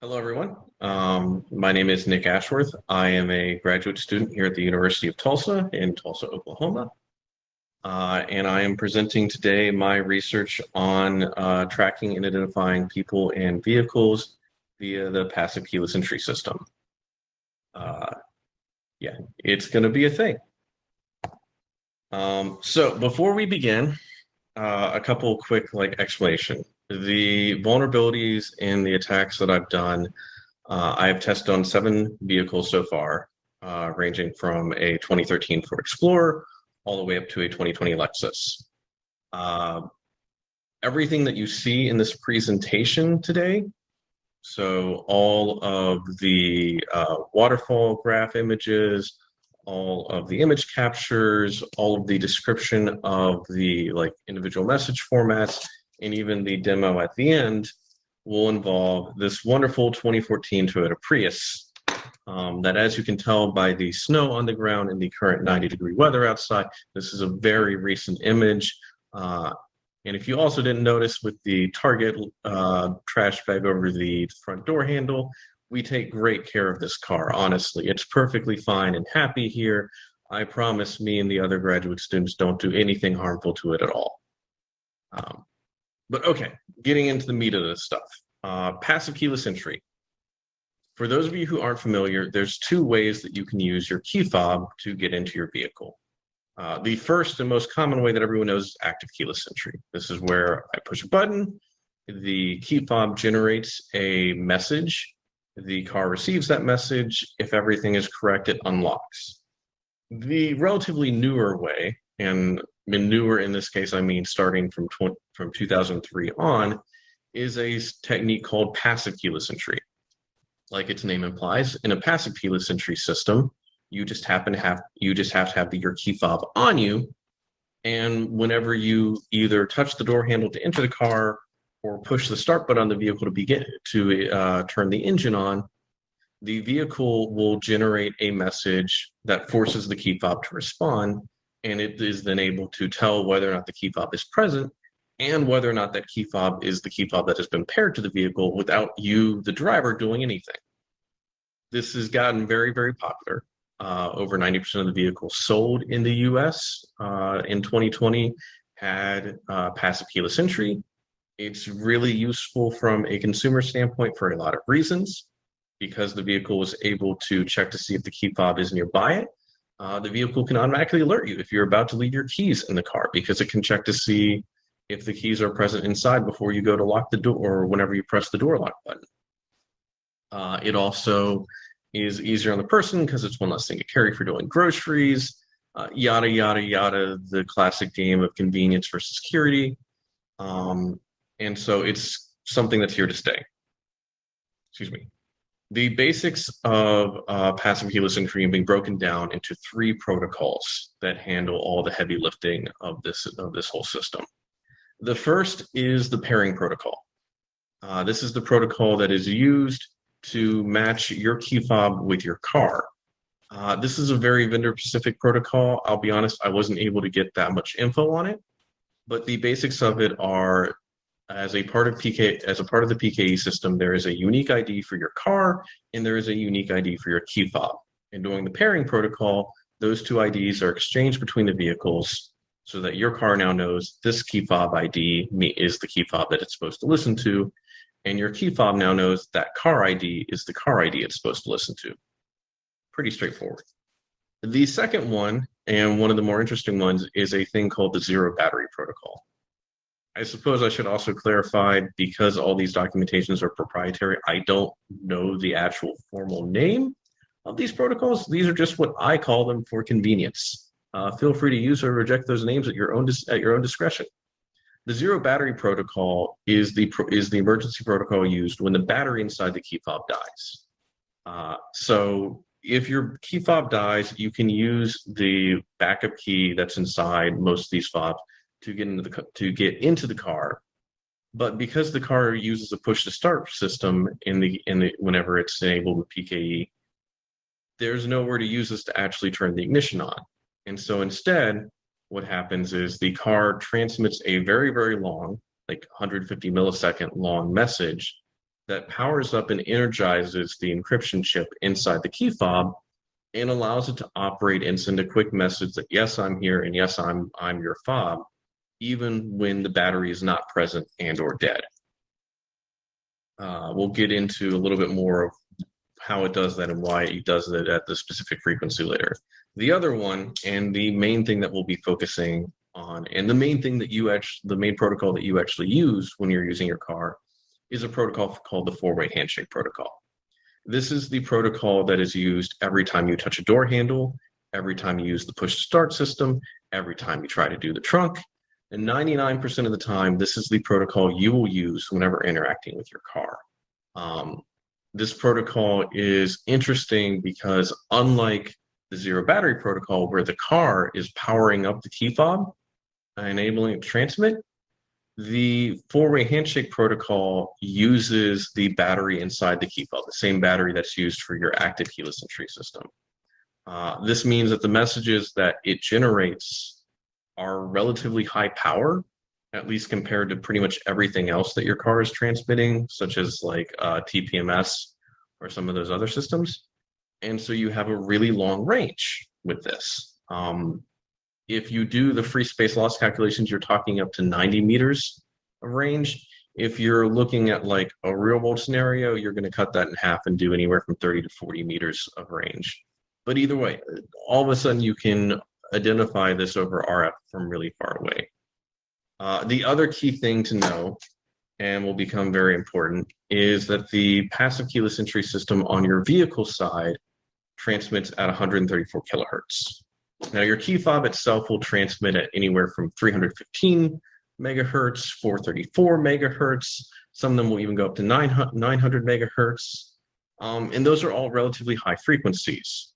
Hello, everyone. Um, my name is Nick Ashworth. I am a graduate student here at the University of Tulsa in Tulsa, Oklahoma. Uh, and I am presenting today my research on uh, tracking and identifying people and vehicles via the passive keyless entry system. Uh, yeah, it's going to be a thing. Um, so before we begin, uh, a couple quick like explanation the vulnerabilities in the attacks that I've done, uh, I have tested on seven vehicles so far, uh, ranging from a 2013 Ford Explorer all the way up to a 2020 Lexus. Uh, everything that you see in this presentation today, so all of the uh, waterfall graph images, all of the image captures, all of the description of the like individual message formats, and even the demo at the end will involve this wonderful 2014 Toyota Prius um, that as you can tell by the snow on the ground and the current 90 degree weather outside, this is a very recent image. Uh, and if you also didn't notice with the Target uh, trash bag over the front door handle, we take great care of this car, honestly. It's perfectly fine and happy here. I promise me and the other graduate students don't do anything harmful to it at all. Um, but okay, getting into the meat of this stuff. Uh, passive keyless entry. For those of you who aren't familiar, there's two ways that you can use your key fob to get into your vehicle. Uh, the first and most common way that everyone knows is active keyless entry. This is where I push a button, the key fob generates a message, the car receives that message. If everything is correct, it unlocks. The relatively newer way, and newer in this case, I mean starting from, from 2003 on, is a technique called passive keyless entry. Like its name implies, in a passive keyless entry system, you just happen to have you just have to have the, your key fob on you, and whenever you either touch the door handle to enter the car or push the start button on the vehicle to begin to uh, turn the engine on, the vehicle will generate a message that forces the key fob to respond, and it is then able to tell whether or not the key fob is present and whether or not that key fob is the key fob that has been paired to the vehicle without you, the driver, doing anything. This has gotten very, very popular. Uh, over 90% of the vehicles sold in the US uh, in 2020 had uh, passive keyless entry. It's really useful from a consumer standpoint for a lot of reasons because the vehicle was able to check to see if the key fob is nearby it uh, the vehicle can automatically alert you if you're about to leave your keys in the car because it can check to see if the keys are present inside before you go to lock the door or whenever you press the door lock button. Uh, it also is easier on the person because it's one less thing to carry for doing groceries, uh, yada, yada, yada, the classic game of convenience versus security. Um, and so it's something that's here to stay. Excuse me. The basics of uh, passive keyless entry being broken down into three protocols that handle all the heavy lifting of this of this whole system. The first is the pairing protocol. Uh, this is the protocol that is used to match your key fob with your car. Uh, this is a very vendor-specific protocol. I'll be honest, I wasn't able to get that much info on it, but the basics of it are as a part of PK as a part of the PKE system, there is a unique ID for your car and there is a unique ID for your key fob. And during the pairing protocol, those two IDs are exchanged between the vehicles so that your car now knows this key fob ID is the key fob that it's supposed to listen to, and your key fob now knows that car ID is the car ID it's supposed to listen to. Pretty straightforward. The second one, and one of the more interesting ones, is a thing called the zero battery protocol. I suppose I should also clarify because all these documentations are proprietary, I don't know the actual formal name of these protocols. These are just what I call them for convenience. Uh, feel free to use or reject those names at your own at your own discretion. The zero battery protocol is the is the emergency protocol used when the battery inside the key fob dies. Uh, so if your key fob dies, you can use the backup key that's inside most of these fobs to get into the to get into the car. But because the car uses a push to start system in the in the whenever it's enabled with PKE there's nowhere to use this to actually turn the ignition on. And so instead what happens is the car transmits a very very long like 150 millisecond long message that powers up and energizes the encryption chip inside the key fob and allows it to operate and send a quick message that yes, I'm here and yes, I'm I'm your fob, even when the battery is not present and or dead. Uh, we'll get into a little bit more of how it does that and why it does it at the specific frequency later. The other one, and the main thing that we'll be focusing on, and the main thing that you actually, the main protocol that you actually use when you're using your car is a protocol called the four-way handshake protocol. This is the protocol that is used every time you touch a door handle, every time you use the push to start system, every time you try to do the trunk, and 99% of the time, this is the protocol you will use whenever interacting with your car. Um, this protocol is interesting because unlike the zero battery protocol where the car is powering up the key fob, enabling it to transmit, the four-way handshake protocol uses the battery inside the key fob, the same battery that's used for your active keyless entry system. Uh, this means that the messages that it generates are relatively high power, at least compared to pretty much everything else that your car is transmitting, such as like uh, TPMS or some of those other systems. And so you have a really long range with this. Um, if you do the free space loss calculations, you're talking up to 90 meters of range. If you're looking at like a real world scenario, you're going to cut that in half and do anywhere from 30 to 40 meters of range. But either way, all of a sudden you can identify this over RF from really far away. Uh, the other key thing to know, and will become very important, is that the passive keyless entry system on your vehicle side transmits at 134 kilohertz. Now your key fob itself will transmit at anywhere from 315 megahertz, 434 megahertz. Some of them will even go up to 900, 900 megahertz. Um, and those are all relatively high frequencies.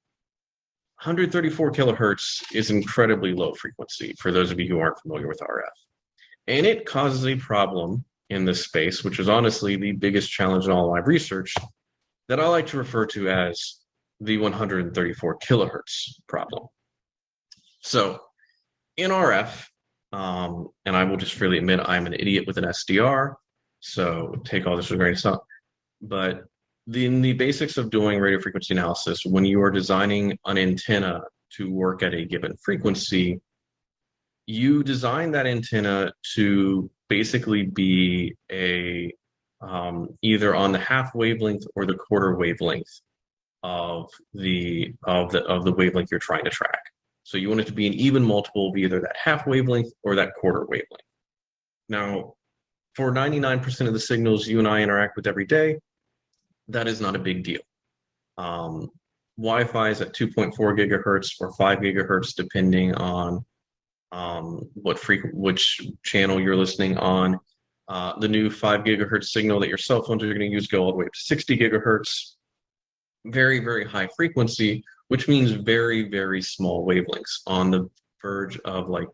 134 kilohertz is incredibly low frequency for those of you who aren't familiar with RF. And it causes a problem in this space, which is honestly the biggest challenge in all my research that I like to refer to as the 134 kilohertz problem. So in RF, um, and I will just freely admit I'm an idiot with an SDR, so take all this with a grain of salt. But the, in the basics of doing radio frequency analysis, when you are designing an antenna to work at a given frequency, you design that antenna to basically be a um, either on the half wavelength or the quarter wavelength of the of the of the wavelength you're trying to track. So you want it to be an even multiple of either that half wavelength or that quarter wavelength. Now, for 99% of the signals you and I interact with every day, that is not a big deal. Um, Wi-Fi is at 2.4 gigahertz or 5 gigahertz, depending on um, what which channel you're listening on. Uh, the new 5 gigahertz signal that your cell phones are going to use go all the way up to 60 gigahertz. Very, very high frequency, which means very, very small wavelengths on the verge of like,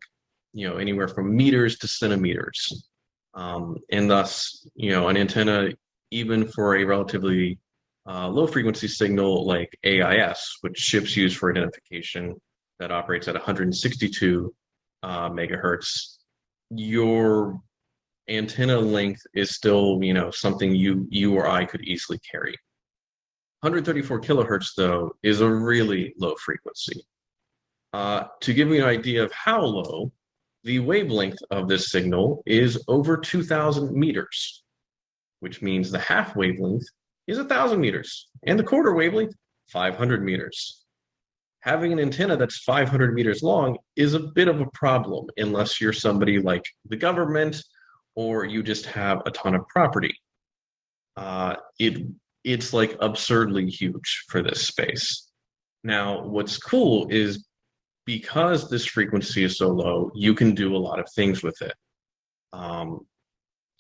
you know, anywhere from meters to centimeters. Um, and thus, you know, an antenna even for a relatively uh, low frequency signal like AIS, which ships use for identification that operates at 162 uh, megahertz, your antenna length is still, you know, something you you or I could easily carry. 134 kilohertz, though, is a really low frequency. Uh, to give you an idea of how low, the wavelength of this signal is over 2,000 meters which means the half wavelength is 1,000 meters, and the quarter wavelength, 500 meters. Having an antenna that's 500 meters long is a bit of a problem unless you're somebody like the government or you just have a ton of property. Uh, it It's like absurdly huge for this space. Now, what's cool is because this frequency is so low, you can do a lot of things with it. Um,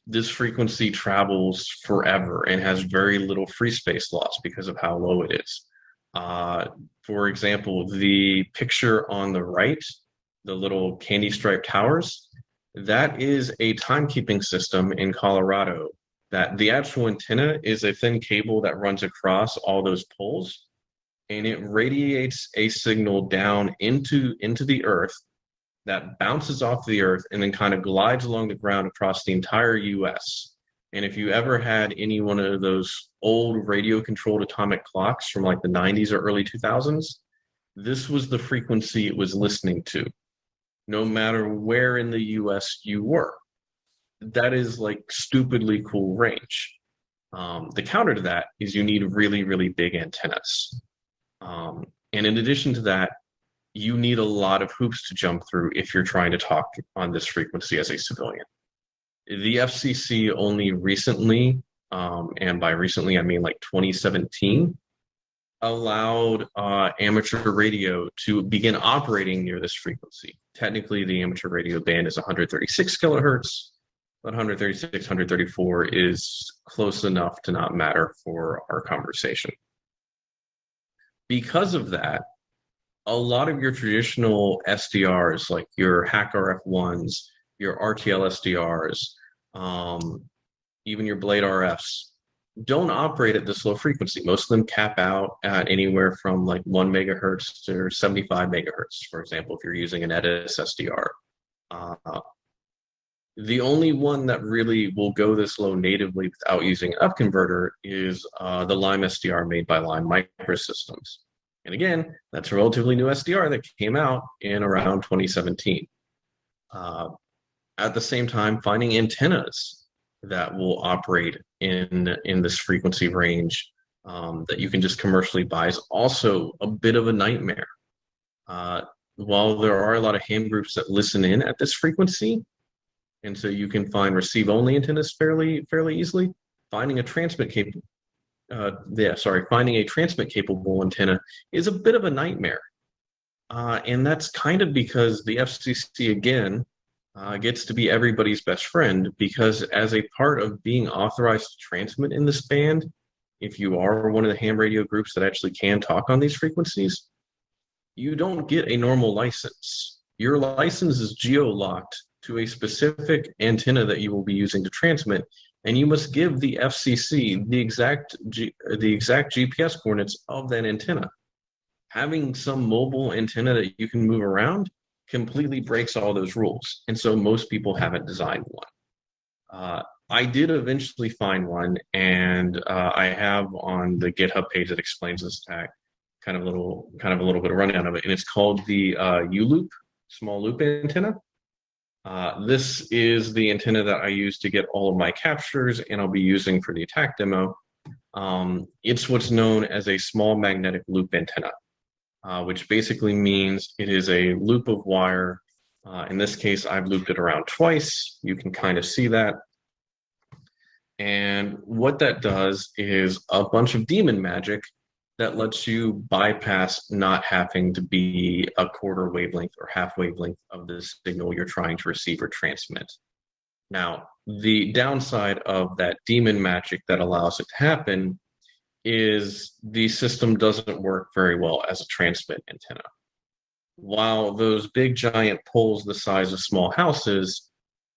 this frequency travels forever and has very little free space loss because of how low it is. Uh, for example, the picture on the right, the little candy striped towers, that is a timekeeping system in Colorado that the actual antenna is a thin cable that runs across all those poles and it radiates a signal down into into the earth that bounces off the earth and then kind of glides along the ground across the entire US. And if you ever had any one of those old radio controlled atomic clocks from like the 90s or early 2000s, this was the frequency it was listening to, no matter where in the US you were. That is like stupidly cool range. Um, the counter to that is you need really, really big antennas. Um, and in addition to that, you need a lot of hoops to jump through if you're trying to talk on this frequency as a civilian. The FCC only recently, um, and by recently I mean like 2017, allowed uh, amateur radio to begin operating near this frequency. Technically, the amateur radio band is 136 kilohertz, but 136, 134 is close enough to not matter for our conversation. Because of that, a lot of your traditional SDRs, like your HackRF1s, your RTL SDRs, um, even your Blade RFs, don't operate at this low frequency. Most of them cap out at anywhere from like one megahertz to 75 megahertz, for example, if you're using an EDIS SDR. Uh, the only one that really will go this low natively without using an upconverter is uh, the Lime SDR made by Lime Microsystems. And again, that's a relatively new SDR that came out in around 2017. Uh, at the same time, finding antennas that will operate in, in this frequency range um, that you can just commercially buy is also a bit of a nightmare. Uh, while there are a lot of ham groups that listen in at this frequency, and so you can find receive only antennas fairly fairly easily. Finding a transmit capable, uh, yeah, sorry, finding a transmit capable antenna is a bit of a nightmare, uh, and that's kind of because the FCC again uh, gets to be everybody's best friend because as a part of being authorized to transmit in this band, if you are one of the ham radio groups that actually can talk on these frequencies, you don't get a normal license. Your license is geo-locked to a specific antenna that you will be using to transmit, and you must give the FCC the exact G, the exact GPS coordinates of that antenna. Having some mobile antenna that you can move around completely breaks all those rules, and so most people haven't designed one. Uh, I did eventually find one, and uh, I have on the GitHub page that explains this attack, kind of a little, kind of a little bit of rundown of it, and it's called the uh, U-loop, small loop antenna. Uh, this is the antenna that I use to get all of my captures and I'll be using for the attack demo. Um, it's what's known as a small magnetic loop antenna, uh, which basically means it is a loop of wire. Uh, in this case, I've looped it around twice. You can kind of see that. And what that does is a bunch of demon magic that lets you bypass not having to be a quarter wavelength or half wavelength of the signal you're trying to receive or transmit. Now, the downside of that demon magic that allows it to happen is the system doesn't work very well as a transmit antenna. While those big giant poles the size of small houses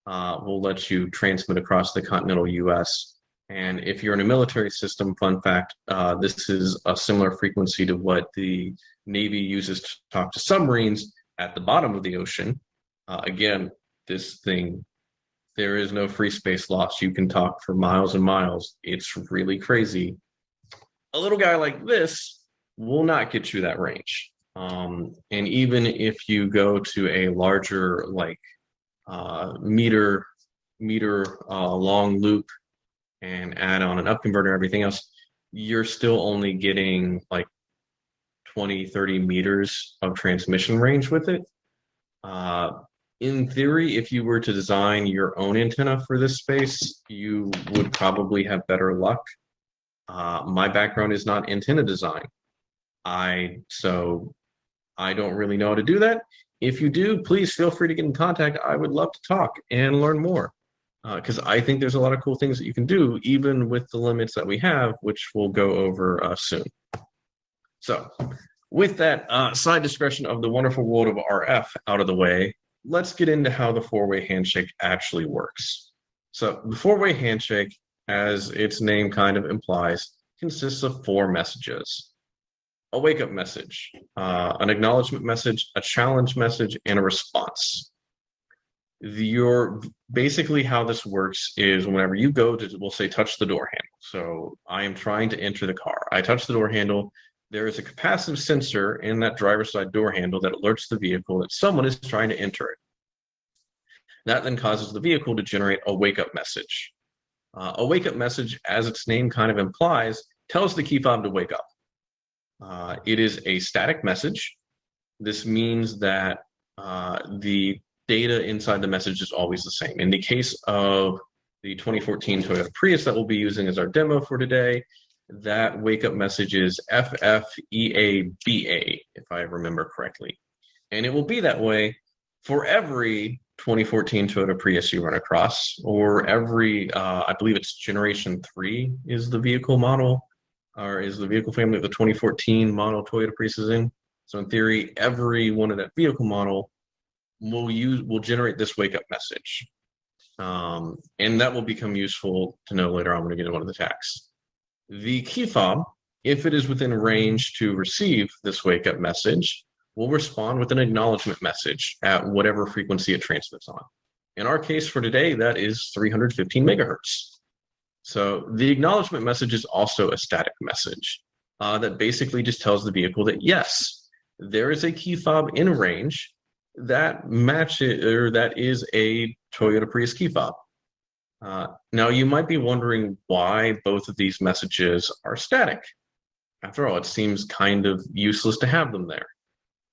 uh, will let you transmit across the continental US and if you're in a military system, fun fact, uh, this is a similar frequency to what the Navy uses to talk to submarines at the bottom of the ocean. Uh, again, this thing, there is no free space loss. You can talk for miles and miles. It's really crazy. A little guy like this will not get you that range. Um, and even if you go to a larger, like uh, meter meter uh, long loop and add on an up converter, everything else, you're still only getting like 20, 30 meters of transmission range with it. Uh, in theory, if you were to design your own antenna for this space, you would probably have better luck. Uh, my background is not antenna design. I so I don't really know how to do that. If you do, please feel free to get in contact. I would love to talk and learn more because uh, I think there's a lot of cool things that you can do, even with the limits that we have, which we'll go over uh, soon. So with that uh, side discretion of the wonderful world of RF out of the way, let's get into how the four-way handshake actually works. So the four-way handshake, as its name kind of implies, consists of four messages. A wake-up message, uh, an acknowledgement message, a challenge message, and a response your basically how this works is whenever you go to we'll say touch the door handle. So i am trying to enter the car. I touch the door handle. There is a capacitive sensor in that driver's side door handle that alerts the vehicle that someone is trying to enter it. That then causes the vehicle to generate a wake up message. Uh, a wake up message as its name kind of implies tells the key fob to wake up. Uh, it is a static message. This means that uh, the data inside the message is always the same. In the case of the 2014 Toyota Prius that we'll be using as our demo for today, that wake up message is FFEABA, if I remember correctly. And it will be that way for every 2014 Toyota Prius you run across, or every, uh, I believe it's generation three is the vehicle model, or is the vehicle family of the 2014 model Toyota Prius is in. So in theory, every one of that vehicle model will use will generate this wake up message. Um, and that will become useful to know later on when we get into one of the attacks. The key fob, if it is within range to receive this wake up message, will respond with an acknowledgement message at whatever frequency it transmits on. In our case for today, that is 315 megahertz. So the acknowledgement message is also a static message uh, that basically just tells the vehicle that yes, there is a key fob in range that matches or that is a Toyota Prius key fob. Uh, now you might be wondering why both of these messages are static. After all, it seems kind of useless to have them there.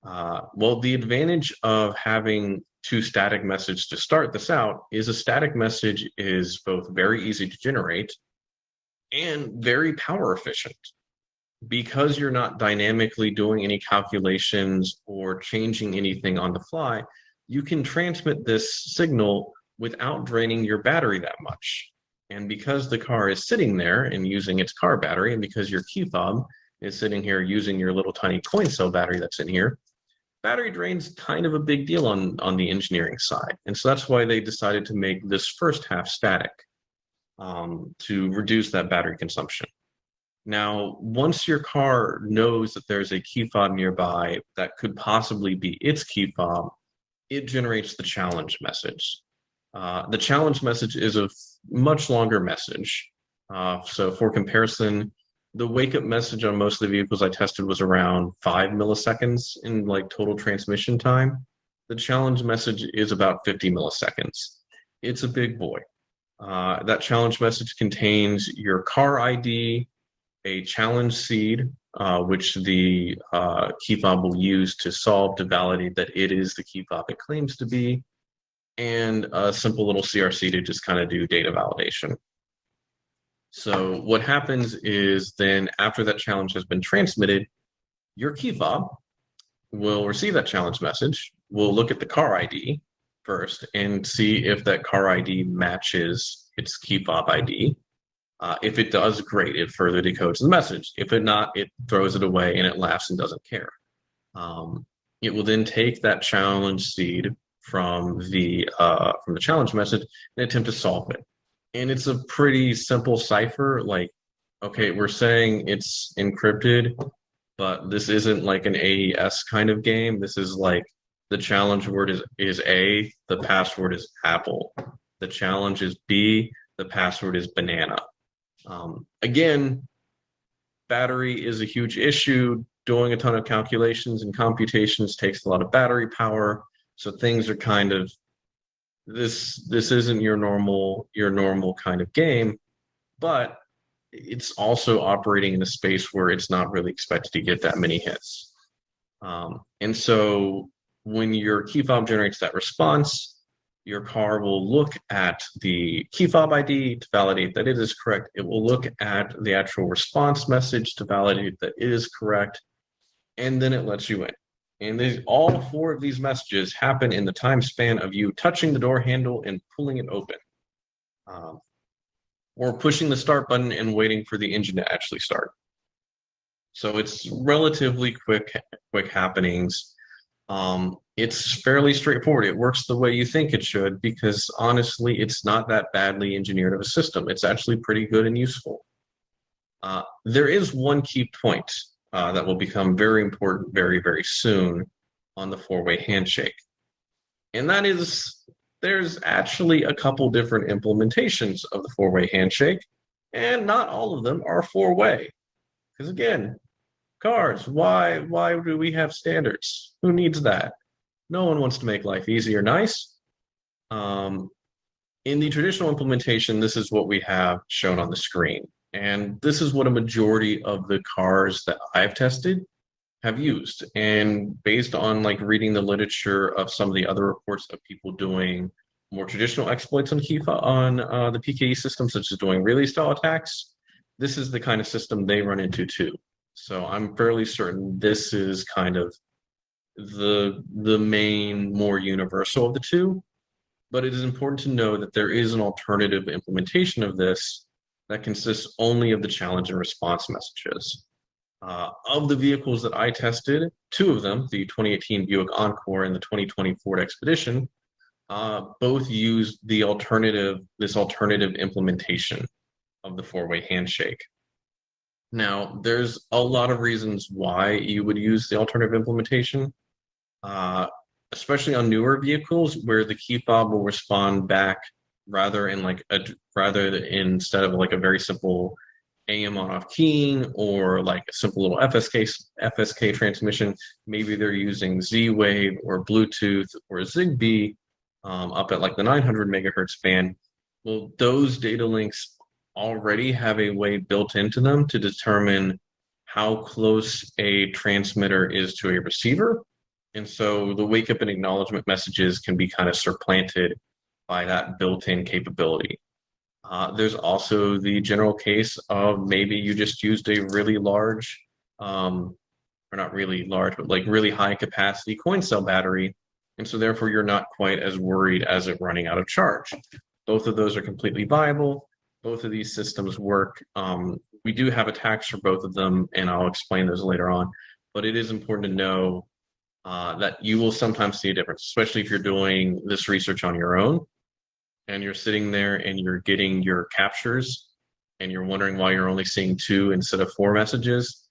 Uh, well, the advantage of having two static messages to start this out is a static message is both very easy to generate and very power efficient because you're not dynamically doing any calculations or changing anything on the fly, you can transmit this signal without draining your battery that much. And because the car is sitting there and using its car battery, and because your key fob is sitting here using your little tiny coin cell battery that's in here, battery drain's kind of a big deal on, on the engineering side. And so that's why they decided to make this first half static um, to reduce that battery consumption. Now, once your car knows that there's a key fob nearby that could possibly be its key fob, it generates the challenge message. Uh, the challenge message is a much longer message. Uh, so for comparison, the wake up message on most of the vehicles I tested was around five milliseconds in like total transmission time. The challenge message is about 50 milliseconds. It's a big boy. Uh, that challenge message contains your car ID, a challenge seed, uh, which the uh, key fob will use to solve to validate that it is the key fob it claims to be, and a simple little CRC to just kind of do data validation. So what happens is then after that challenge has been transmitted, your key fob will receive that challenge message. We'll look at the car ID first and see if that car ID matches its key fob ID. Uh, if it does, great, it further decodes the message. If it not, it throws it away and it laughs and doesn't care. Um, it will then take that challenge seed from the uh, from the challenge message and attempt to solve it. And it's a pretty simple cipher. Like, okay, we're saying it's encrypted, but this isn't like an AES kind of game. This is like the challenge word is is A, the password is apple. The challenge is B, the password is banana. Um, again, battery is a huge issue. Doing a ton of calculations and computations takes a lot of battery power. So things are kind of this this isn't your normal your normal kind of game, but it's also operating in a space where it's not really expected to get that many hits. Um, and so when your key fob generates that response, your car will look at the key fob ID to validate that it is correct. It will look at the actual response message to validate that it is correct. And then it lets you in. And these, all four of these messages happen in the time span of you touching the door handle and pulling it open. Um, or pushing the start button and waiting for the engine to actually start. So it's relatively quick, quick happenings. Um, it's fairly straightforward. It works the way you think it should because honestly, it's not that badly engineered of a system. It's actually pretty good and useful. Uh, there is one key point uh, that will become very important very, very soon on the four-way handshake. And that is there's actually a couple different implementations of the four-way handshake, and not all of them are four-way. Because again, cars, why why do we have standards? Who needs that? No one wants to make life easy or nice. Um, in the traditional implementation, this is what we have shown on the screen. And this is what a majority of the cars that I've tested have used. And based on like reading the literature of some of the other reports of people doing more traditional exploits on Kifa on uh, the PKE system, such as doing relay style attacks, this is the kind of system they run into too. So I'm fairly certain this is kind of the the main more universal of the two. But it is important to know that there is an alternative implementation of this that consists only of the challenge and response messages. Uh, of the vehicles that I tested, two of them, the 2018 Buick Encore and the 2020 Ford Expedition, uh, both used the alternative, this alternative implementation of the four-way handshake. Now, there's a lot of reasons why you would use the alternative implementation, uh, especially on newer vehicles where the key fob will respond back rather in like a rather instead of like a very simple AM on off keying or like a simple little FSK FSK transmission. Maybe they're using Z-Wave or Bluetooth or Zigbee um, up at like the 900 megahertz band. Well, those data links already have a way built into them to determine how close a transmitter is to a receiver. And so the wake up and acknowledgement messages can be kind of supplanted by that built-in capability. Uh, there's also the general case of maybe you just used a really large, um, or not really large, but like really high capacity coin cell battery. And so therefore you're not quite as worried as it running out of charge. Both of those are completely viable. Both of these systems work. Um, we do have attacks for both of them, and I'll explain those later on. But it is important to know uh, that you will sometimes see a difference, especially if you're doing this research on your own and you're sitting there and you're getting your captures and you're wondering why you're only seeing two instead of four messages,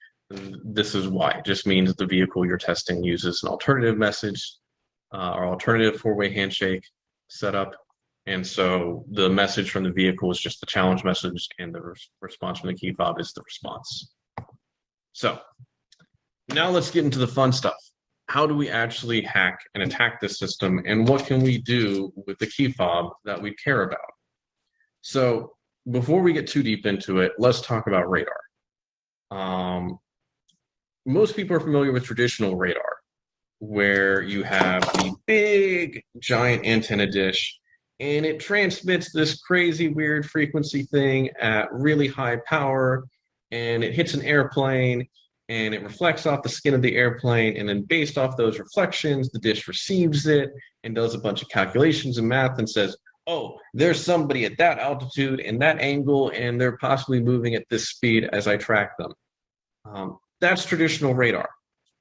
this is why. It just means the vehicle you're testing uses an alternative message uh, or alternative four-way handshake setup. And so the message from the vehicle is just the challenge message and the res response from the key fob is the response. So now let's get into the fun stuff how do we actually hack and attack this system and what can we do with the key fob that we care about? So before we get too deep into it, let's talk about radar. Um, most people are familiar with traditional radar, where you have the big giant antenna dish and it transmits this crazy weird frequency thing at really high power and it hits an airplane and it reflects off the skin of the airplane. And then based off those reflections, the dish receives it and does a bunch of calculations and math and says, oh, there's somebody at that altitude and that angle, and they're possibly moving at this speed as I track them. Um, that's traditional radar.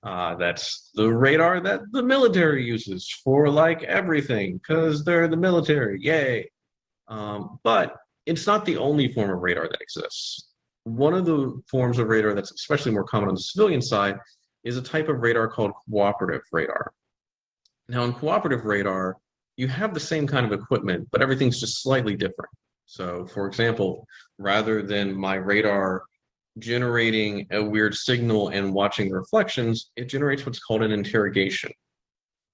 Uh, that's the radar that the military uses for like everything because they're the military, yay. Um, but it's not the only form of radar that exists. One of the forms of radar that's especially more common on the civilian side is a type of radar called cooperative radar. Now in cooperative radar, you have the same kind of equipment, but everything's just slightly different. So for example, rather than my radar generating a weird signal and watching reflections, it generates what's called an interrogation,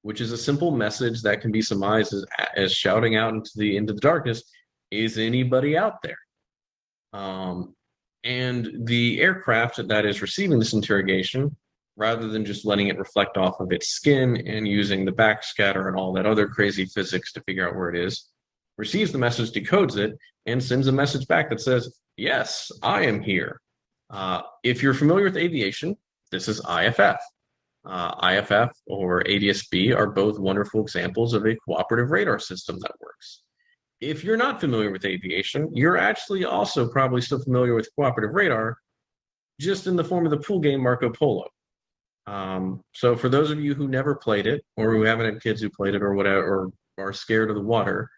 which is a simple message that can be surmised as, as shouting out into the into the darkness, is anybody out there? Um, and the aircraft that is receiving this interrogation, rather than just letting it reflect off of its skin and using the backscatter and all that other crazy physics to figure out where it is, receives the message, decodes it, and sends a message back that says, yes, I am here. Uh, if you're familiar with aviation, this is IFF. Uh, IFF or ADS-B are both wonderful examples of a cooperative radar system that works if you're not familiar with aviation, you're actually also probably still familiar with cooperative radar, just in the form of the pool game Marco Polo. Um, so for those of you who never played it, or who haven't had kids who played it, or whatever, or are scared of the water,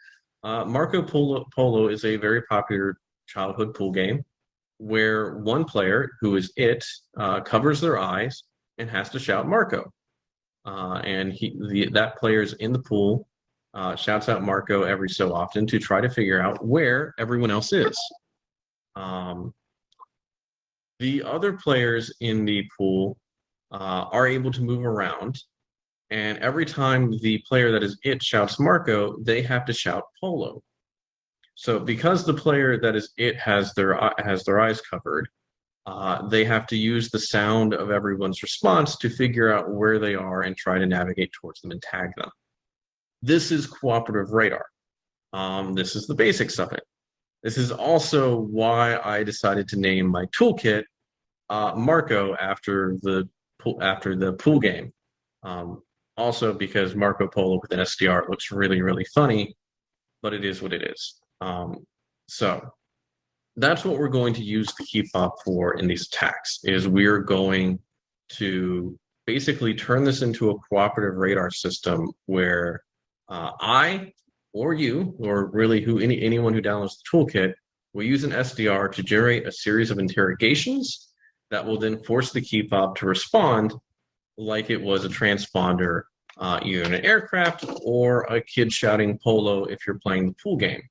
uh, Marco Polo, Polo is a very popular childhood pool game where one player, who is it, uh, covers their eyes and has to shout Marco. Uh, and he, the, that player is in the pool uh, shouts out Marco every so often to try to figure out where everyone else is. Um, the other players in the pool uh, are able to move around. And every time the player that is it shouts Marco, they have to shout Polo. So because the player that is it has their has their eyes covered, uh, they have to use the sound of everyone's response to figure out where they are and try to navigate towards them and tag them. This is cooperative radar. Um, this is the basics of it. This is also why I decided to name my toolkit uh, Marco after the pool, after the pool game. Um, also because Marco Polo with an SDR looks really, really funny, but it is what it is. Um, so that's what we're going to use the key fob for in these attacks is we're going to basically turn this into a cooperative radar system where uh, I or you, or really who any anyone who downloads the toolkit, will use an SDR to generate a series of interrogations that will then force the key fob to respond like it was a transponder, uh, either in an aircraft or a kid shouting polo if you're playing the pool game.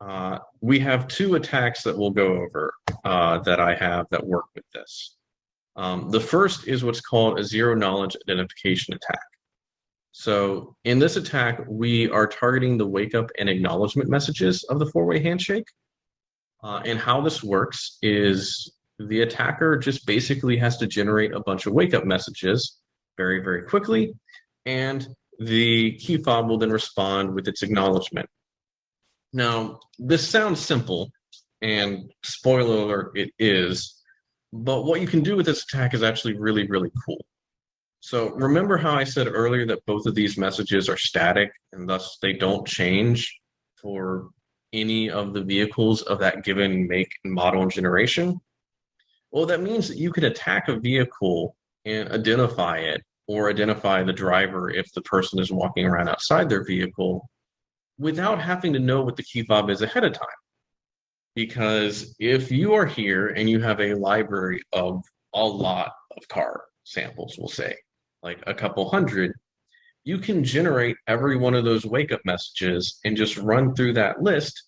Uh, we have two attacks that we'll go over uh, that I have that work with this. Um, the first is what's called a zero knowledge identification attack. So in this attack, we are targeting the wake up and acknowledgement messages of the four-way handshake. Uh, and how this works is the attacker just basically has to generate a bunch of wake up messages very, very quickly. And the key fob will then respond with its acknowledgement. Now, this sounds simple, and spoiler alert, it is. But what you can do with this attack is actually really, really cool. So remember how I said earlier that both of these messages are static and thus they don't change for any of the vehicles of that given make, and model, and generation? Well, that means that you could attack a vehicle and identify it or identify the driver if the person is walking around outside their vehicle without having to know what the key fob is ahead of time. Because if you are here and you have a library of a lot of car samples, we'll say, like a couple hundred, you can generate every one of those wake up messages and just run through that list.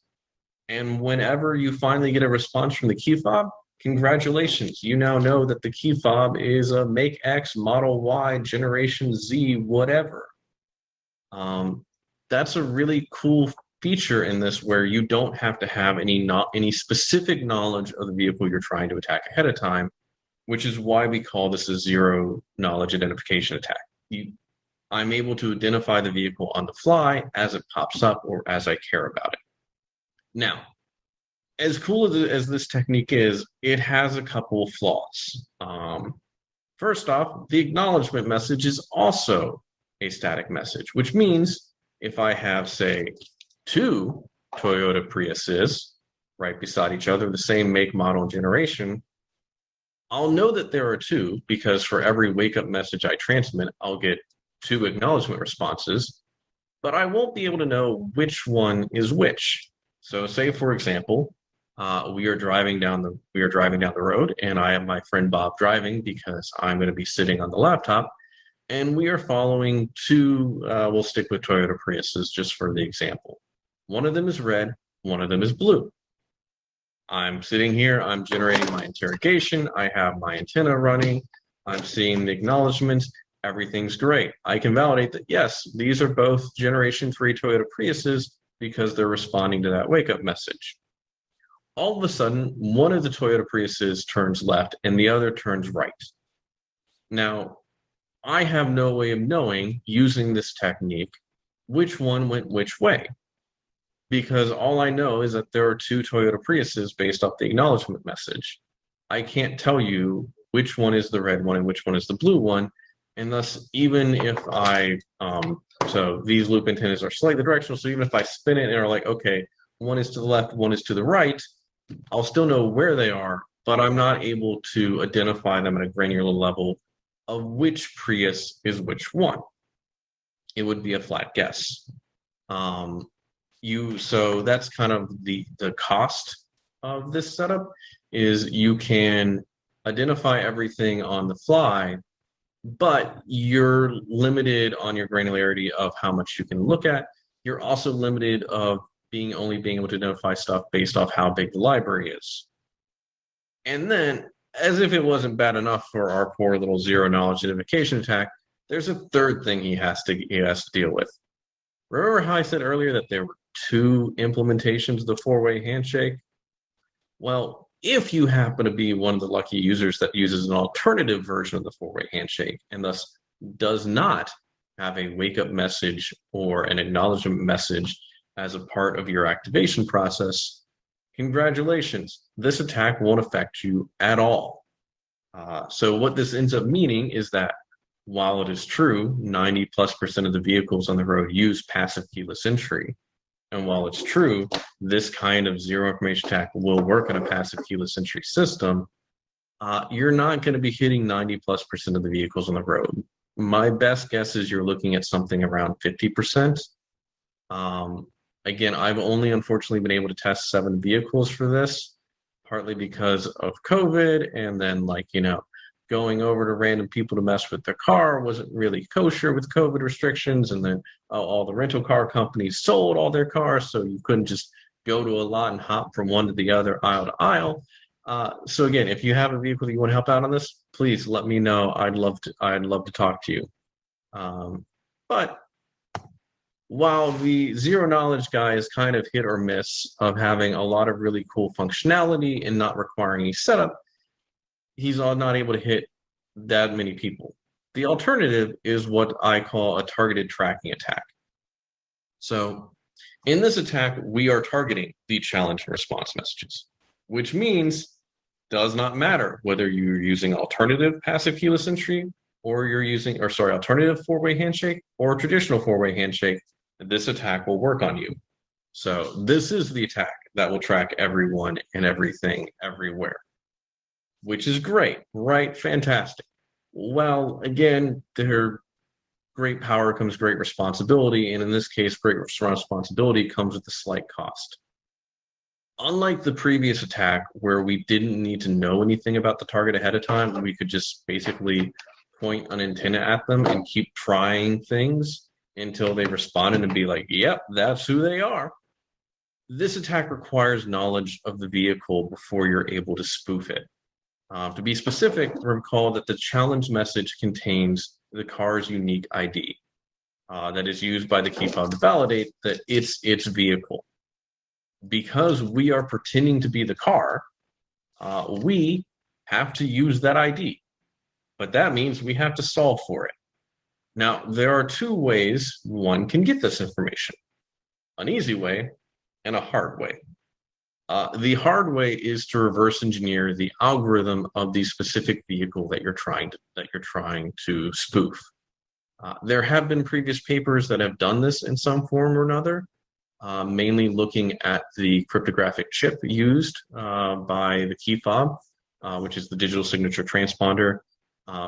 And whenever you finally get a response from the key fob, congratulations. You now know that the key fob is a make X, model Y, generation Z, whatever. Um, that's a really cool feature in this where you don't have to have any not any specific knowledge of the vehicle you're trying to attack ahead of time, which is why we call this a zero knowledge identification attack. You, I'm able to identify the vehicle on the fly as it pops up or as I care about it. Now, as cool as, as this technique is, it has a couple of flaws. Um, first off, the acknowledgement message is also a static message, which means if I have, say, two Toyota Priuses right beside each other, the same make, model, and generation, I'll know that there are two because for every wake up message I transmit, I'll get two acknowledgement responses, but I won't be able to know which one is which. So say, for example, uh, we are driving down the we are driving down the road and I have my friend Bob driving because I'm going to be sitting on the laptop and we are following two, uh, we'll stick with Toyota Priuses just for the example. One of them is red, one of them is blue. I'm sitting here, I'm generating my interrogation, I have my antenna running, I'm seeing the acknowledgements, everything's great. I can validate that, yes, these are both generation three Toyota Priuses because they're responding to that wake up message. All of a sudden, one of the Toyota Priuses turns left and the other turns right. Now, I have no way of knowing using this technique which one went which way. Because all I know is that there are two Toyota Priuses based off the acknowledgement message. I can't tell you which one is the red one and which one is the blue one. And thus, even if I, um, so these loop antennas are slightly directional. So even if I spin it and are like, okay, one is to the left, one is to the right, I'll still know where they are, but I'm not able to identify them at a granular level of which Prius is which one. It would be a flat guess. Um, you so that's kind of the the cost of this setup is you can identify everything on the fly, but you're limited on your granularity of how much you can look at. You're also limited of being only being able to identify stuff based off how big the library is. And then, as if it wasn't bad enough for our poor little zero knowledge identification attack, there's a third thing he has to he has to deal with. Remember how I said earlier that there were two implementations of the four-way handshake? Well, if you happen to be one of the lucky users that uses an alternative version of the four-way handshake and thus does not have a wake-up message or an acknowledgement message as a part of your activation process, congratulations, this attack won't affect you at all. Uh, so what this ends up meaning is that while it is true, 90 plus percent of the vehicles on the road use passive keyless entry, and while it's true, this kind of zero information attack will work in a passive keyless entry system, uh, you're not going to be hitting 90 plus percent of the vehicles on the road. My best guess is you're looking at something around 50%. Um, again, I've only unfortunately been able to test seven vehicles for this, partly because of COVID and then like, you know, going over to random people to mess with their car wasn't really kosher with COVID restrictions. And then uh, all the rental car companies sold all their cars. So you couldn't just go to a lot and hop from one to the other aisle to aisle. Uh, so again, if you have a vehicle that you want to help out on this, please let me know. I'd love to, I'd love to talk to you. Um, but while the zero knowledge guy is kind of hit or miss of having a lot of really cool functionality and not requiring any setup, he's not able to hit that many people. The alternative is what I call a targeted tracking attack. So in this attack, we are targeting the challenge and response messages, which means does not matter whether you're using alternative passive keyless entry or you're using, or sorry, alternative four-way handshake or traditional four-way handshake, this attack will work on you. So this is the attack that will track everyone and everything everywhere which is great, right? Fantastic. Well, again, great power comes great responsibility, and in this case, great responsibility comes with a slight cost. Unlike the previous attack, where we didn't need to know anything about the target ahead of time, we could just basically point an antenna at them and keep trying things until they responded and be like, yep, that's who they are. This attack requires knowledge of the vehicle before you're able to spoof it. Uh, to be specific, recall that the challenge message contains the car's unique ID uh, that is used by the key fob to validate that it's its vehicle. Because we are pretending to be the car, uh, we have to use that ID. But that means we have to solve for it. Now, there are two ways one can get this information, an easy way and a hard way. Uh, the hard way is to reverse engineer the algorithm of the specific vehicle that you're trying to, that you're trying to spoof. Uh, there have been previous papers that have done this in some form or another, uh, mainly looking at the cryptographic chip used uh, by the key fob, uh, which is the digital signature transponder.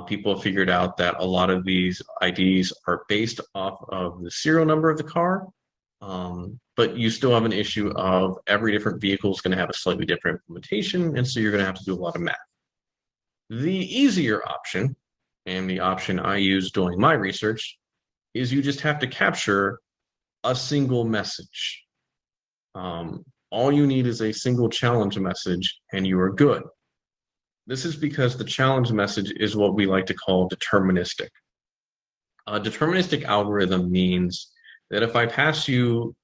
People have figured out that a lot of these IDs are based off of the serial number of the car, um, but you still have an issue of every different vehicle is going to have a slightly different implementation, and so you're going to have to do a lot of math. The easier option, and the option I use doing my research, is you just have to capture a single message. Um, all you need is a single challenge message, and you are good. This is because the challenge message is what we like to call deterministic. A deterministic algorithm means that if I pass you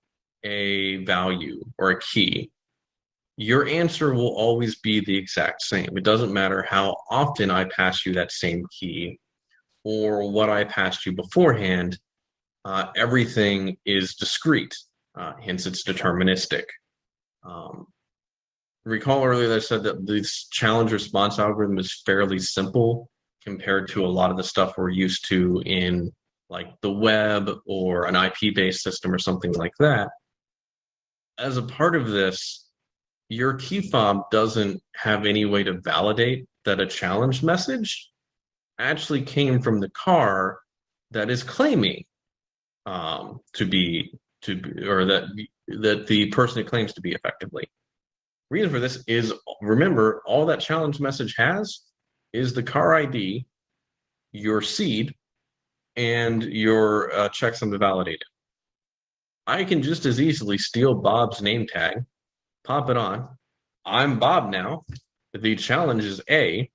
a value or a key, your answer will always be the exact same. It doesn't matter how often I pass you that same key or what I passed you beforehand, uh, everything is discrete, uh, hence it's deterministic. Um, recall earlier that I said that this challenge response algorithm is fairly simple compared to a lot of the stuff we're used to in like the web or an IP-based system or something like that. As a part of this, your key fob doesn't have any way to validate that a challenge message actually came from the car that is claiming um, to be to be, or that that the person it claims to be effectively. Reason for this is remember all that challenge message has is the car ID your seed, and your uh, checksum to validate it. I can just as easily steal Bob's name tag, pop it on. I'm Bob now. The challenge is A,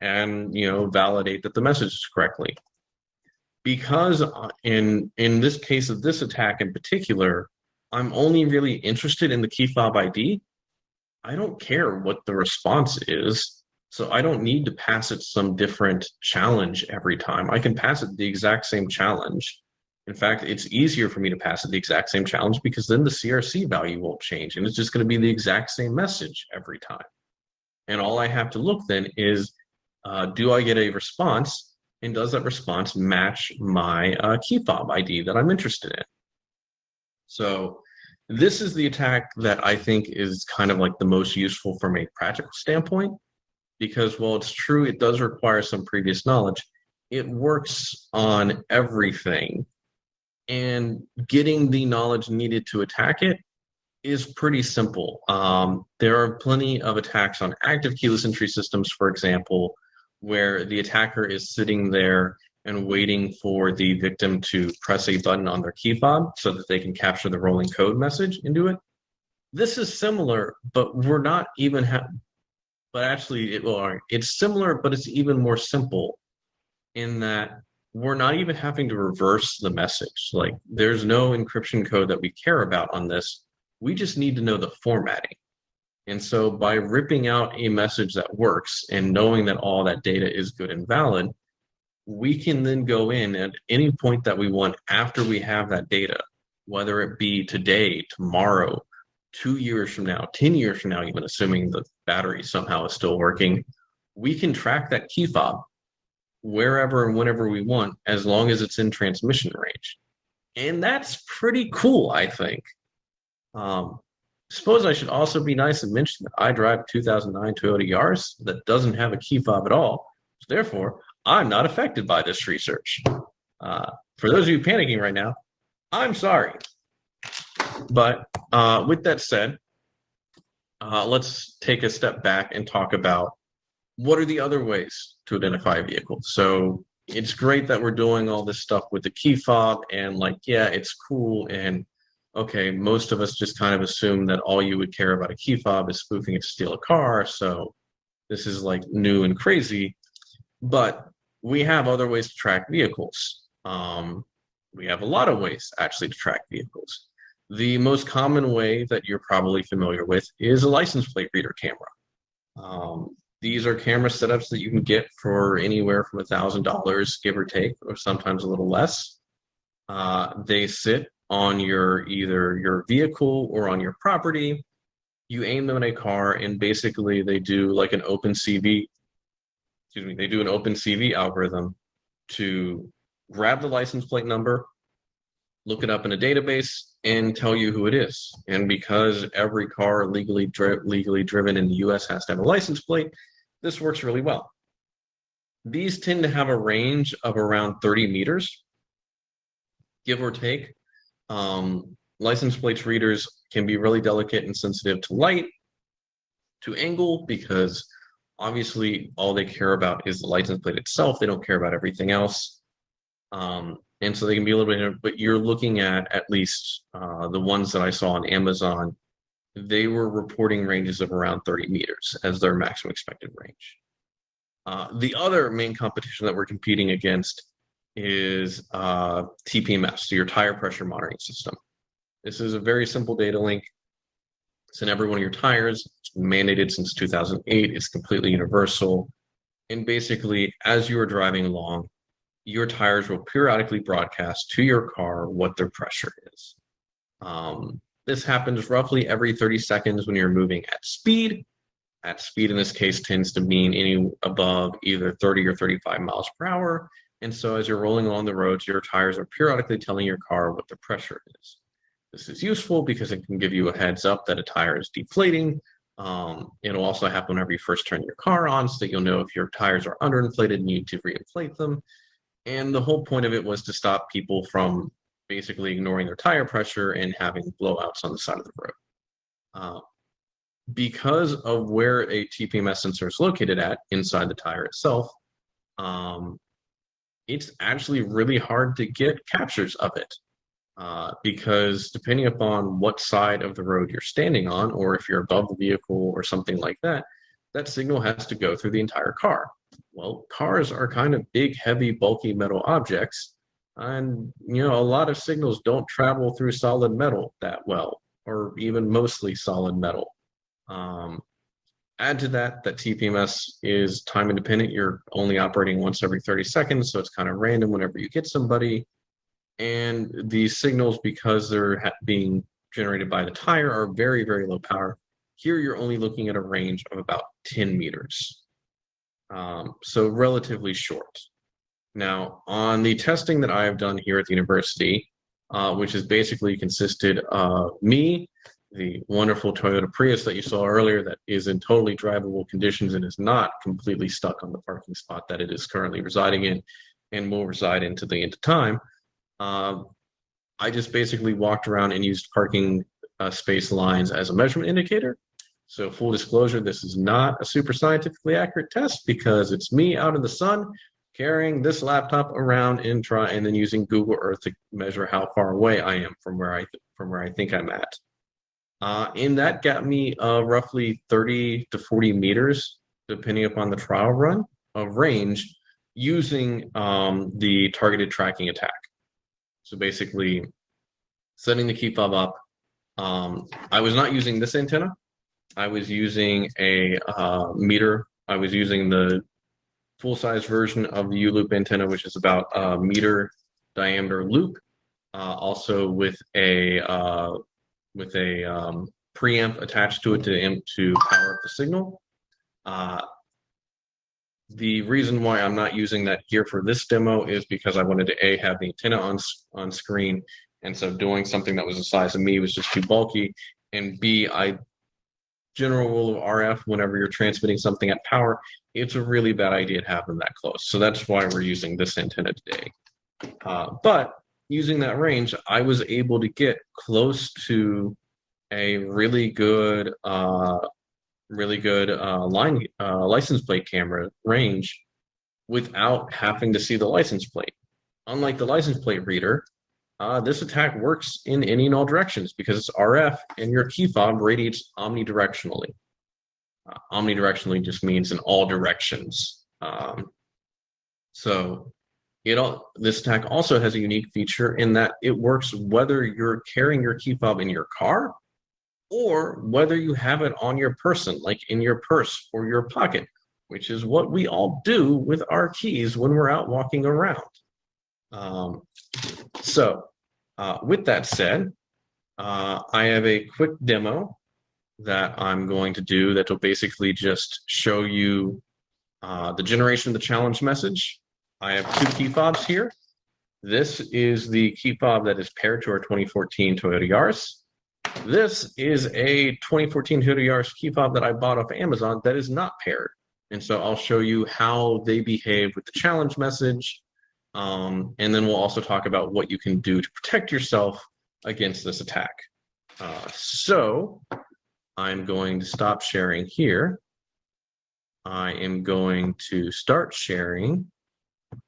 and you know validate that the message is correctly. Because uh, in in this case of this attack in particular, I'm only really interested in the key fob ID. I don't care what the response is. So I don't need to pass it some different challenge every time. I can pass it the exact same challenge. In fact, it's easier for me to pass it the exact same challenge because then the CRC value won't change and it's just going to be the exact same message every time. And all I have to look then is, uh, do I get a response and does that response match my uh, key fob ID that I'm interested in? So this is the attack that I think is kind of like the most useful from a practical standpoint because while it's true it does require some previous knowledge, it works on everything. And getting the knowledge needed to attack it is pretty simple. Um, there are plenty of attacks on active keyless entry systems, for example, where the attacker is sitting there and waiting for the victim to press a button on their key fob so that they can capture the rolling code message into it. This is similar, but we're not even have. but actually it will it's similar but it's even more simple in that we're not even having to reverse the message like there's no encryption code that we care about on this we just need to know the formatting and so by ripping out a message that works and knowing that all that data is good and valid we can then go in at any point that we want after we have that data whether it be today tomorrow two years from now, 10 years from now, even assuming the battery somehow is still working, we can track that key fob wherever and whenever we want, as long as it's in transmission range. And that's pretty cool, I think. Um, suppose I should also be nice and mention that I drive 2009 Toyota Yaris that doesn't have a key fob at all. Therefore, I'm not affected by this research. Uh, for those of you panicking right now, I'm sorry. But uh, with that said, uh, let's take a step back and talk about what are the other ways to identify a vehicle. So it's great that we're doing all this stuff with the key fob and like, yeah, it's cool. And okay, most of us just kind of assume that all you would care about a key fob is spoofing it to steal a car. So this is like new and crazy, but we have other ways to track vehicles. Um, we have a lot of ways actually to track vehicles. The most common way that you're probably familiar with is a license plate reader camera. Um, these are camera setups that you can get for anywhere from a thousand dollars, give or take, or sometimes a little less. Uh, they sit on your either your vehicle or on your property. You aim them at a car, and basically they do like an OpenCV. Excuse me. They do an OpenCV algorithm to grab the license plate number, look it up in a database, and tell you who it is. And because every car legally dri legally driven in the US has to have a license plate, this works really well. These tend to have a range of around 30 meters, give or take. Um, license plates readers can be really delicate and sensitive to light, to angle, because obviously all they care about is the license plate itself. They don't care about everything else. Um, and so they can be a little bit but you're looking at at least uh, the ones that i saw on amazon they were reporting ranges of around 30 meters as their maximum expected range uh, the other main competition that we're competing against is uh, tpms so your tire pressure monitoring system this is a very simple data link it's in every one of your tires it's mandated since 2008 it's completely universal and basically as you are driving along your tires will periodically broadcast to your car what their pressure is. Um, this happens roughly every 30 seconds when you're moving at speed. At speed in this case tends to mean any above either 30 or 35 miles per hour. And so as you're rolling along the roads, your tires are periodically telling your car what the pressure is. This is useful because it can give you a heads up that a tire is deflating. Um, it'll also happen whenever you first turn your car on so that you'll know if your tires are underinflated and you need to reinflate them. And the whole point of it was to stop people from basically ignoring their tire pressure and having blowouts on the side of the road. Uh, because of where a TPMS sensor is located at inside the tire itself, um, it's actually really hard to get captures of it. Uh, because depending upon what side of the road you're standing on, or if you're above the vehicle or something like that, that signal has to go through the entire car. Well, cars are kind of big, heavy, bulky metal objects, and you know a lot of signals don't travel through solid metal that well, or even mostly solid metal. Um, add to that that TPMS is time independent. You're only operating once every 30 seconds, so it's kind of random whenever you get somebody and these signals, because they're being generated by the tire, are very, very low power. Here, you're only looking at a range of about 10 meters, um, so relatively short. Now, on the testing that I have done here at the university, uh, which has basically consisted of me, the wonderful Toyota Prius that you saw earlier that is in totally drivable conditions and is not completely stuck on the parking spot that it is currently residing in and will reside into the end of time. Um, I just basically walked around and used parking uh, space lines as a measurement indicator. So full disclosure, this is not a super scientifically accurate test because it's me out in the sun carrying this laptop around and try and then using Google Earth to measure how far away I am from where I from where I think I'm at. Uh, and that got me uh, roughly 30 to 40 meters, depending upon the trial run of range, using um, the targeted tracking attack. So basically setting the key fob up. Um, I was not using this antenna. I was using a uh, meter. I was using the full-size version of the U-loop antenna, which is about a meter diameter loop, uh, also with a uh, with a um, preamp attached to it to to power up the signal. Uh, the reason why I'm not using that here for this demo is because I wanted to A, have the antenna on, on screen, and so doing something that was the size of me was just too bulky, and B, I general rule of RF, whenever you're transmitting something at power, it's a really bad idea to have them that close. So that's why we're using this antenna today. Uh, but using that range, I was able to get close to a really good uh, really good uh, line uh, license plate camera range without having to see the license plate. Unlike the license plate reader, uh, this attack works in any and all directions because it's RF and your key fob radiates omnidirectionally. Uh, omnidirectionally just means in all directions. Um, so it all, this attack also has a unique feature in that it works whether you're carrying your key fob in your car or whether you have it on your person, like in your purse or your pocket, which is what we all do with our keys when we're out walking around. Um, so uh, with that said, uh, I have a quick demo that I'm going to do that will basically just show you uh, the generation of the challenge message. I have two key fobs here. This is the key fob that is paired to our 2014 Toyota Yaris. This is a 2014 Toyota Yaris key fob that I bought off Amazon that is not paired. And so I'll show you how they behave with the challenge message. Um, and then we'll also talk about what you can do to protect yourself against this attack. Uh, so I'm going to stop sharing here. I am going to start sharing.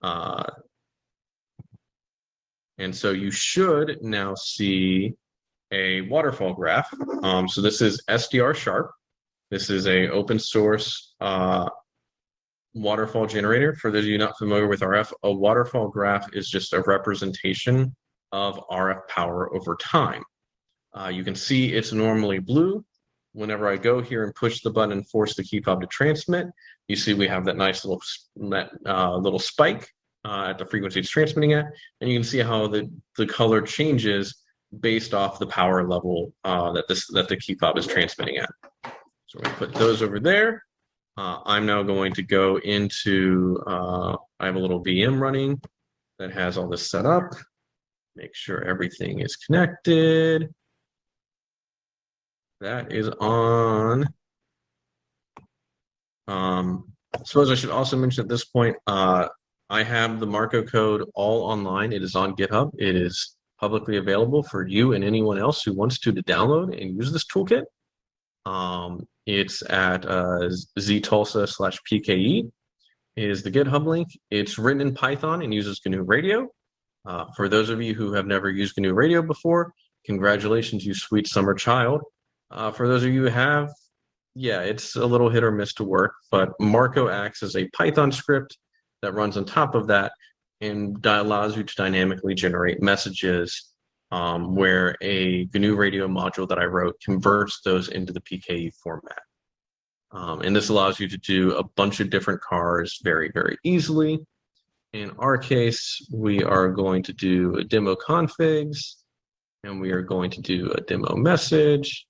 Uh, and so you should now see a waterfall graph. Um, so this is SDR Sharp. This is a open source uh, waterfall generator. For those of you not familiar with RF, a waterfall graph is just a representation of RF power over time. Uh, you can see it's normally blue. Whenever I go here and push the button and force the key fob to transmit, you see we have that nice little that uh, little spike uh, at the frequency it's transmitting at, and you can see how the the color changes based off the power level uh, that this that the key fob is transmitting at. So we put those over there. Uh, I'm now going to go into, uh, I have a little VM running that has all this set up. Make sure everything is connected. That is on. Um, suppose I should also mention at this point, uh, I have the Marco code all online. It is on GitHub. It is publicly available for you and anyone else who wants to to download and use this toolkit. Um, it's at uh, ztulsa slash PKE. is the GitHub link. It's written in Python and uses GNU Radio. Uh, for those of you who have never used GNU Radio before, congratulations, you sweet summer child. Uh, for those of you who have, yeah, it's a little hit or miss to work, but Marco acts as a Python script that runs on top of that and allows you to dynamically generate messages um, where a GNU radio module that I wrote converts those into the PKE format. Um, and this allows you to do a bunch of different cars very, very easily. In our case, we are going to do a demo configs, and we are going to do a demo message.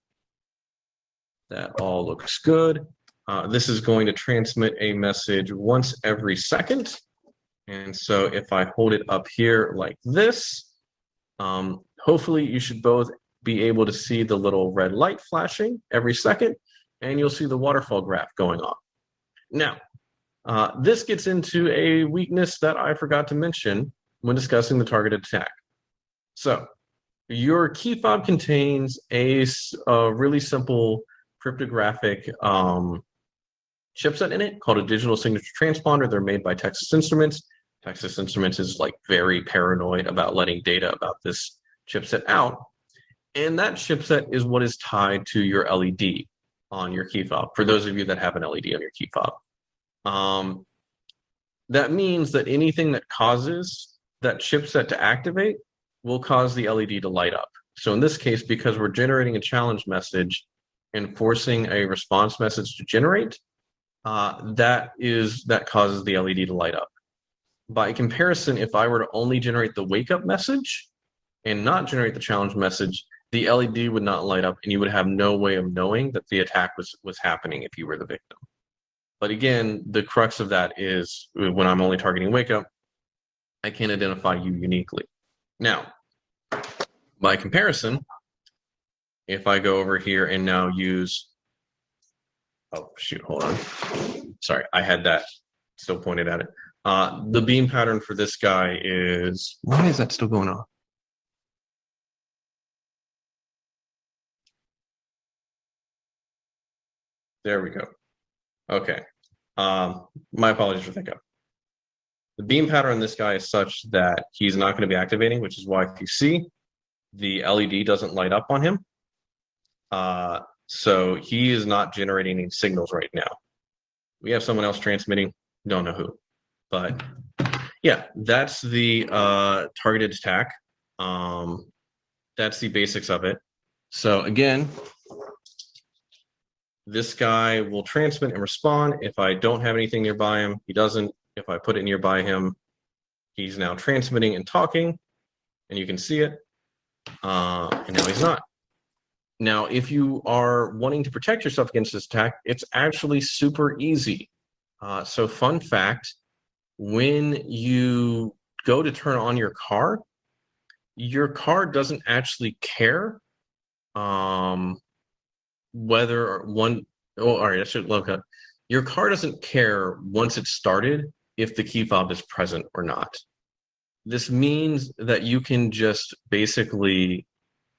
That all looks good. Uh, this is going to transmit a message once every second. And so if I hold it up here like this, um, hopefully you should both be able to see the little red light flashing every second, and you'll see the waterfall graph going on. Now, uh, this gets into a weakness that I forgot to mention when discussing the targeted attack. So your key fob contains a, a really simple cryptographic um, chipset in it called a digital signature transponder. They're made by Texas Instruments. Texas Instruments is like very paranoid about letting data about this chipset out. And that chipset is what is tied to your LED on your key fob, for those of you that have an LED on your key fob. Um, that means that anything that causes that chipset to activate will cause the LED to light up. So in this case, because we're generating a challenge message and forcing a response message to generate, uh, that is that causes the LED to light up. By comparison, if I were to only generate the wake up message and not generate the challenge message, the LED would not light up and you would have no way of knowing that the attack was, was happening if you were the victim. But again, the crux of that is uh, when I'm only targeting wake up, I can't identify you uniquely. Now, by comparison, if I go over here and now use, oh shoot, hold on. Sorry, I had that still pointed at it. Uh, the beam pattern for this guy is, why is that still going on? There we go. Okay. Um, my apologies for thinking. The beam pattern on this guy is such that he's not going to be activating, which is why if you see, the LED doesn't light up on him. Uh, so he is not generating any signals right now. We have someone else transmitting, don't know who. But yeah, that's the uh, targeted attack. Um, that's the basics of it. So again, this guy will transmit and respond. If I don't have anything nearby him, he doesn't. If I put it nearby him, he's now transmitting and talking, and you can see it. Uh, and now he's not. Now, if you are wanting to protect yourself against this attack, it's actually super easy. Uh, so fun fact, when you go to turn on your car, your car doesn't actually care um, whether one oh all right i should look up your car doesn't care once it's started if the key fob is present or not. This means that you can just basically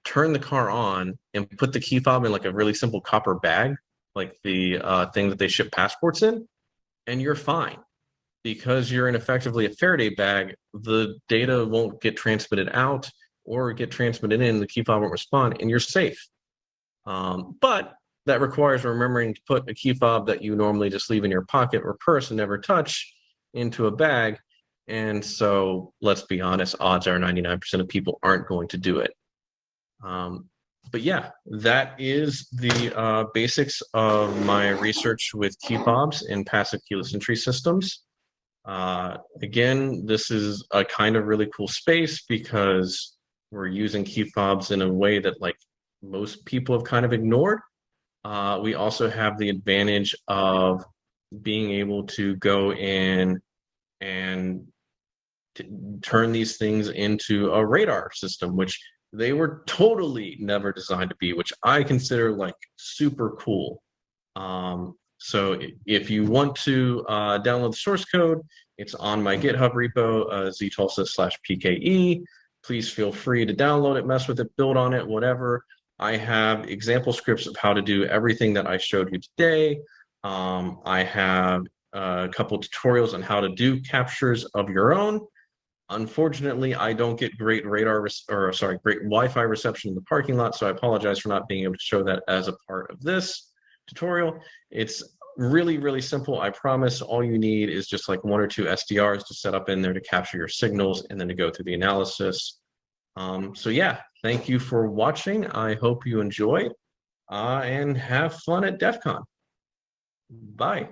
turn the car on and put the key fob in like a really simple copper bag like the uh, thing that they ship passports in and you're fine because you're in effectively a Faraday bag the data won't get transmitted out or get transmitted in the key fob won't respond and you're safe um, but that requires remembering to put a key fob that you normally just leave in your pocket or purse and never touch into a bag. And so let's be honest, odds are 99% of people aren't going to do it. Um, but yeah, that is the uh, basics of my research with key fobs in passive keyless entry systems. Uh, again, this is a kind of really cool space because we're using key fobs in a way that like most people have kind of ignored. Uh, we also have the advantage of being able to go in and turn these things into a radar system, which they were totally never designed to be, which I consider like super cool. Um, so if you want to uh, download the source code, it's on my GitHub repo, uh, ztulsa slash PKE. Please feel free to download it, mess with it, build on it, whatever. I have example scripts of how to do everything that I showed you today. Um, I have uh, a couple tutorials on how to do captures of your own. Unfortunately, I don't get great radar or sorry, great Wi-Fi reception in the parking lot, so I apologize for not being able to show that as a part of this tutorial. It's really, really simple. I promise all you need is just like one or two SDRs to set up in there to capture your signals and then to go through the analysis. Um, so yeah, thank you for watching. I hope you enjoy uh, and have fun at DEF CON. Bye.